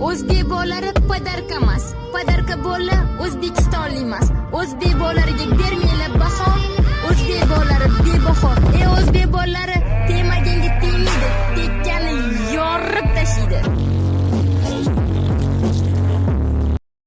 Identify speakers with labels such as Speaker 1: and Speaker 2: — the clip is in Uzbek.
Speaker 1: o'zbek bolalari podarka emas podarka bola o'zbekistonlik emas. O'zbek bolalariga bermanglar baho o'zbek bolalari bebaho. E o'zbek bolalari temaginga tegmaydi tekkani yorib tashlaydi.